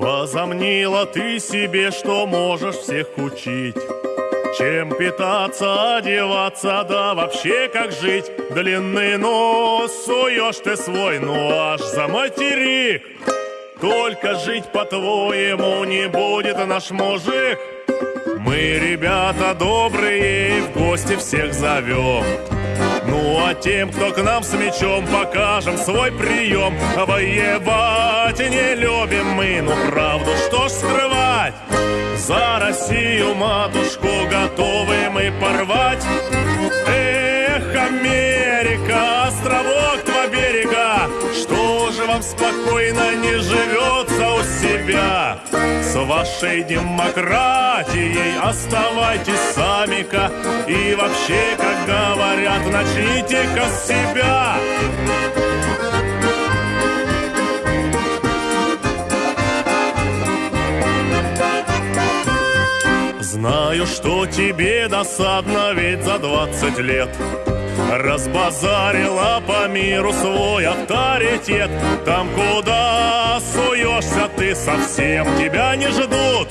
Возомнила ты себе, что можешь всех учить. Чем питаться, одеваться, да вообще как жить? Длинный нос суешь ты свой, ну аж за материк Только жить по-твоему не будет наш мужик. Мы, ребята добрые, и в гости всех зовем а тем, кто к нам с мечом, покажем свой прием. Воевать не любим мы, ну правду что ж скрывать? За Россию, матушку, готовы мы порвать. Эх, Америка, островок два берега. Что же вам спокойно не живется у себя? С вашей демократией. Оставайтесь сами-ка. И вообще, как говорят, начните-ка с себя. Знаю, что тебе досадно, ведь за двадцать лет Разбазарила по миру свой авторитет. Там, куда суешься ты совсем, тебя не ждут.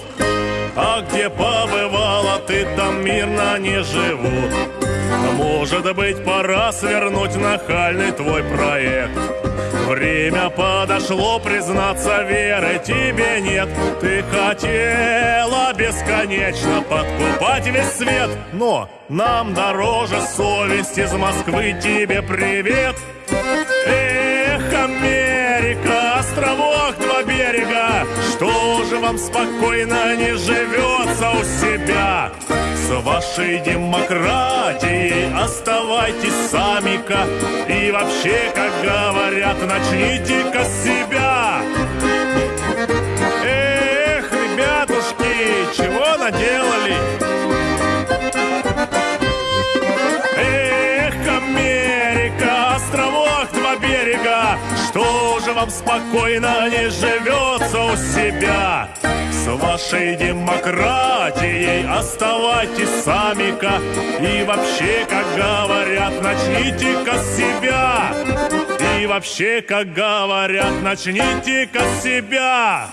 А где побывала ты, там мирно не живут. Может быть, пора свернуть нахальный твой проект. Время подошло признаться, веры тебе нет. Ты хотела бесконечно подкупать весь свет. Но нам дороже совесть из Москвы. Тебе привет. Эх, Америка, островок два берега. Что же вам спокойно не живется у себя? С вашей демократией оставайтесь сами-ка. И вообще, как говорят, начните-ка с себя вам спокойно не живется у себя? С вашей демократией оставайтесь сами-ка. И вообще, как говорят, начните-ка с себя. И вообще, как говорят, начните-ка с себя